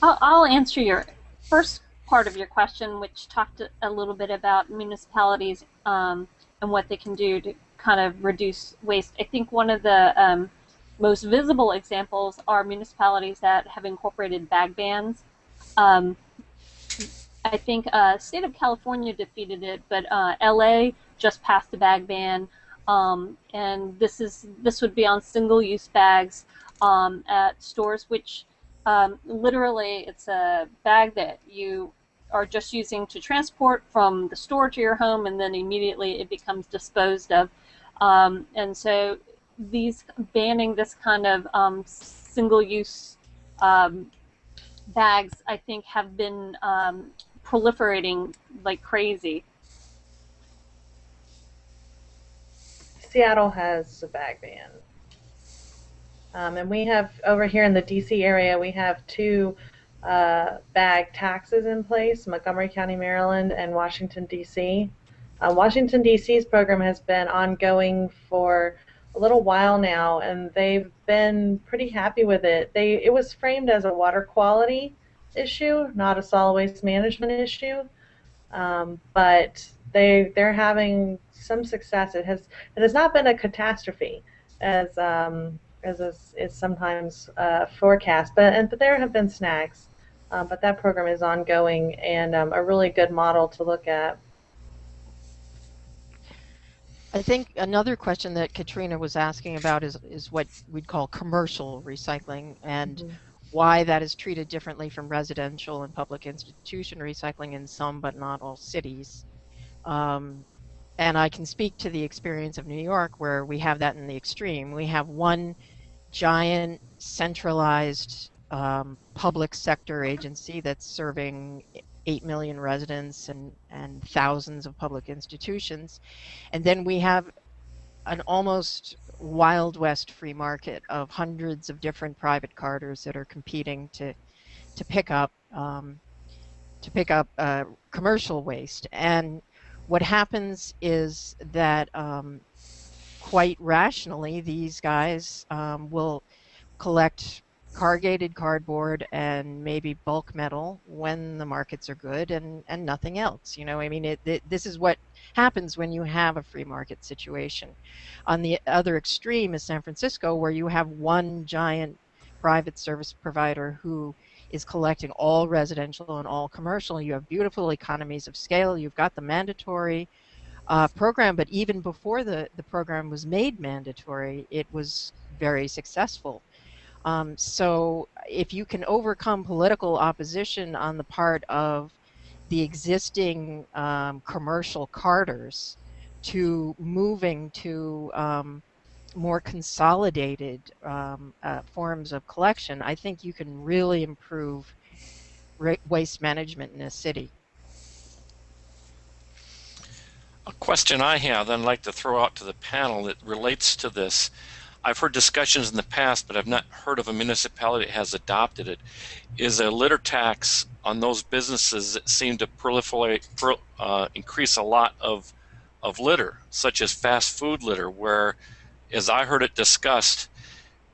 I'll, answer your first part of your question, which talked a little bit about municipalities um, and what they can do to kind of reduce waste. I think one of the um, most visible examples are municipalities that have incorporated bag bans. Um, I think uh, state of California defeated it, but uh, LA just passed a bag ban, um, and this is this would be on single-use bags um, at stores, which um, literally it's a bag that you are just using to transport from the store to your home, and then immediately it becomes disposed of. Um, and so these banning this kind of um, single-use um, bags, I think, have been um, proliferating like crazy. Seattle has a bag ban. Um, and we have, over here in the DC area, we have two uh, bag taxes in place, Montgomery County, Maryland, and Washington, D.C. Uh, Washington, D.C.'s program has been ongoing for a little while now, and they've been pretty happy with it. They It was framed as a water quality issue, not a solid waste management issue. Um, but they they're having some success. It has it has not been a catastrophe as um, as is, is sometimes uh, forecast, but and but there have been snags. Um, but that program is ongoing and um, a really good model to look at. I think another question that Katrina was asking about is, is what we'd call commercial recycling and mm -hmm why that is treated differently from residential and public institution recycling in some but not all cities. Um, and I can speak to the experience of New York where we have that in the extreme. We have one giant centralized um, public sector agency that's serving 8 million residents and, and thousands of public institutions. And then we have an almost wild west free market of hundreds of different private carters that are competing to to pick up um, to pick up uh, commercial waste. And what happens is that um, quite rationally, these guys um, will collect corrugated cardboard and maybe bulk metal when the markets are good and, and nothing else. You know, I mean, it, it, this is what happens when you have a free market situation. On the other extreme is San Francisco, where you have one giant private service provider who is collecting all residential and all commercial. You have beautiful economies of scale. You've got the mandatory uh, program, but even before the, the program was made mandatory, it was very successful. Um, so if you can overcome political opposition on the part of the existing um, commercial carters to moving to um, more consolidated um, uh, forms of collection, I think you can really improve waste management in a city. A question I have that I'd like to throw out to the panel that relates to this I've heard discussions in the past, but I've not heard of a municipality that has adopted it, is a litter tax on those businesses that seem to proliferate, uh, increase a lot of, of litter, such as fast food litter, where, as I heard it discussed,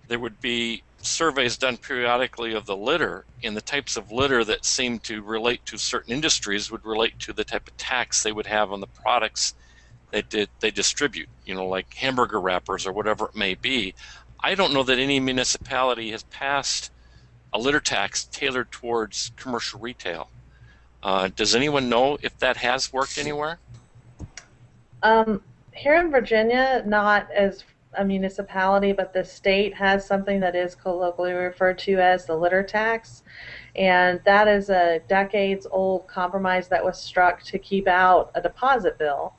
there would be surveys done periodically of the litter, and the types of litter that seem to relate to certain industries would relate to the type of tax they would have on the products they did they distribute, you know, like hamburger wrappers or whatever it may be. I don't know that any municipality has passed a litter tax tailored towards commercial retail. Uh, does anyone know if that has worked anywhere? Um, here in Virginia, not as a municipality, but the state has something that is colloquially referred to as the litter tax. And that is a decades old compromise that was struck to keep out a deposit bill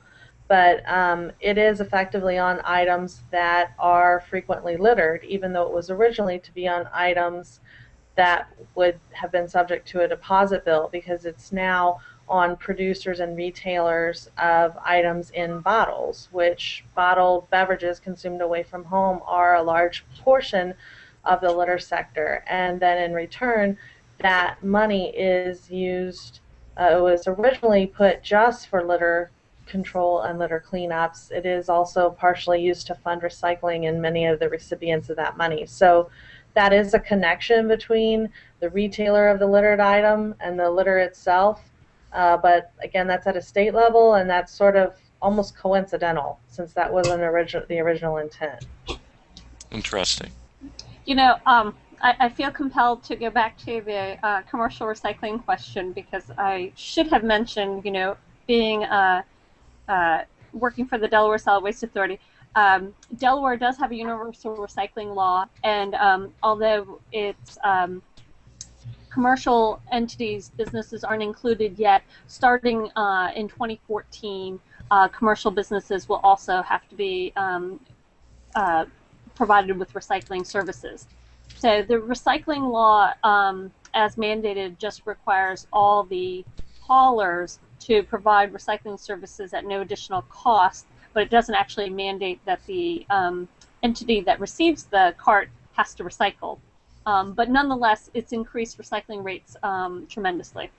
but um, it is effectively on items that are frequently littered, even though it was originally to be on items that would have been subject to a deposit bill because it's now on producers and retailers of items in bottles, which bottled beverages consumed away from home are a large portion of the litter sector. And then in return, that money is used, uh, it was originally put just for litter control and litter cleanups. It is also partially used to fund recycling in many of the recipients of that money. So that is a connection between the retailer of the littered item and the litter itself. Uh, but again, that's at a state level, and that's sort of almost coincidental since that wasn't original the original intent. Interesting. You know, um, I, I, feel compelled to go back to the uh, commercial recycling question because I should have mentioned, you know, being uh, uh, working for the Delaware Solid Waste Authority. Um, Delaware does have a universal recycling law, and um, although it's um, commercial entities, businesses aren't included yet, starting uh, in 2014, uh, commercial businesses will also have to be um, uh, provided with recycling services. So the recycling law, um, as mandated, just requires all the haulers to provide recycling services at no additional cost, but it doesn't actually mandate that the um, entity that receives the cart has to recycle. Um, but nonetheless, it's increased recycling rates um, tremendously.